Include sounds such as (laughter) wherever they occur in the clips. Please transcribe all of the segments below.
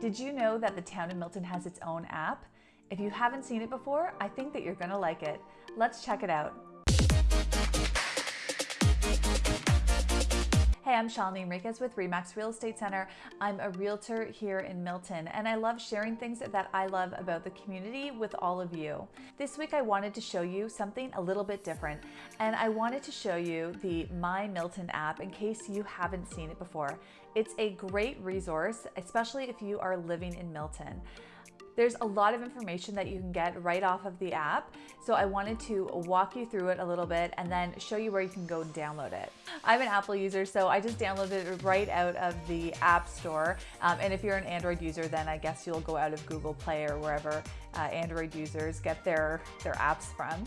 Did you know that the town of Milton has its own app? If you haven't seen it before, I think that you're gonna like it. Let's check it out. Hey, I'm Shalini Enriquez with Remax Real Estate Center. I'm a realtor here in Milton, and I love sharing things that I love about the community with all of you. This week, I wanted to show you something a little bit different, and I wanted to show you the My Milton app in case you haven't seen it before. It's a great resource, especially if you are living in Milton. There's a lot of information that you can get right off of the app. So I wanted to walk you through it a little bit and then show you where you can go download it. I'm an Apple user, so I just downloaded it right out of the App Store. Um, and if you're an Android user, then I guess you'll go out of Google Play or wherever uh, Android users get their, their apps from.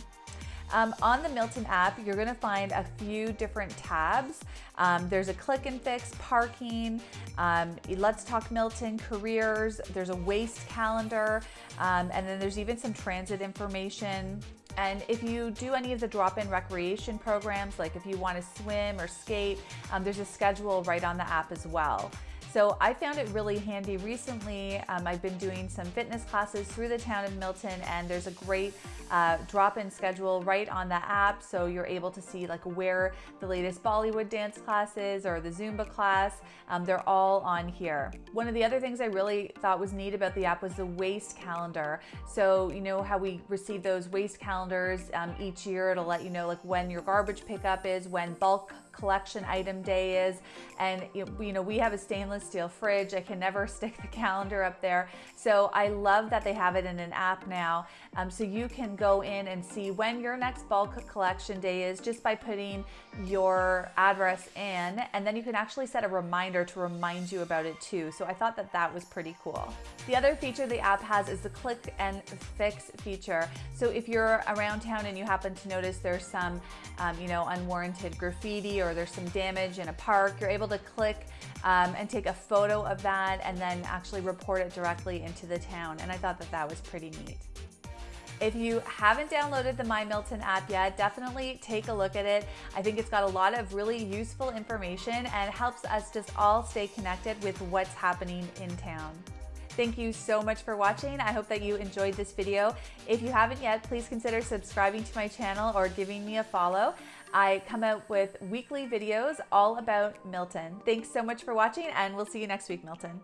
Um, on the Milton app, you're gonna find a few different tabs. Um, there's a click and fix, parking, um, let's talk Milton, careers, there's a waste calendar, um, and then there's even some transit information. And if you do any of the drop-in recreation programs, like if you wanna swim or skate, um, there's a schedule right on the app as well. So I found it really handy recently. Um, I've been doing some fitness classes through the town of Milton and there's a great uh, drop-in schedule right on the app. So you're able to see like where the latest Bollywood dance classes or the Zumba class, um, they're all on here. One of the other things I really thought was neat about the app was the waste calendar. So you know how we receive those waste calendars um, each year, it'll let you know like when your garbage pickup is, when bulk collection item day is. And you know, we have a stainless steel fridge. I can never (laughs) stick the calendar up there. So I love that they have it in an app now. Um, so you can go in and see when your next bulk collection day is just by putting your address in. And then you can actually set a reminder to remind you about it too. So I thought that that was pretty cool. The other feature the app has is the click and fix feature. So if you're around town and you happen to notice there's some, um, you know, unwarranted graffiti or there's some damage in a park, you're able to click um, and take a photo of that and then actually report it directly into the town. And I thought that that was pretty neat. If you haven't downloaded the My Milton app yet, definitely take a look at it. I think it's got a lot of really useful information and helps us just all stay connected with what's happening in town. Thank you so much for watching. I hope that you enjoyed this video. If you haven't yet, please consider subscribing to my channel or giving me a follow. I come out with weekly videos all about Milton. Thanks so much for watching and we'll see you next week, Milton.